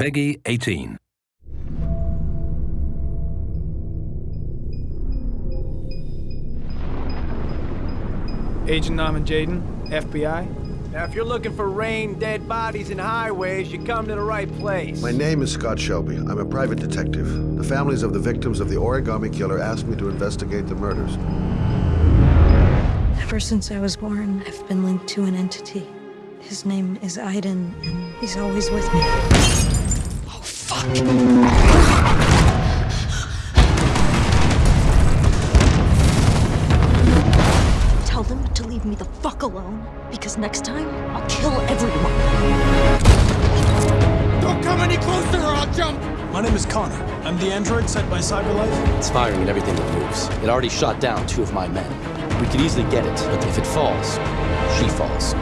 PEGI 18. Agent Norman Jayden, FBI. Now, if you're looking for rain, dead bodies, and highways, you come to the right place. My name is Scott Shelby. I'm a private detective. The families of the victims of the origami killer asked me to investigate the murders. Ever since I was born, I've been linked to an entity. His name is Aiden, and he's always with me. Fuck. Tell them to leave me the fuck alone, because next time, I'll kill everyone. Don't come any closer or I'll jump! My name is Connor. I'm the android sent by Cyberlife. It's firing at everything that moves. It already shot down two of my men. We could easily get it, but if it falls, she falls.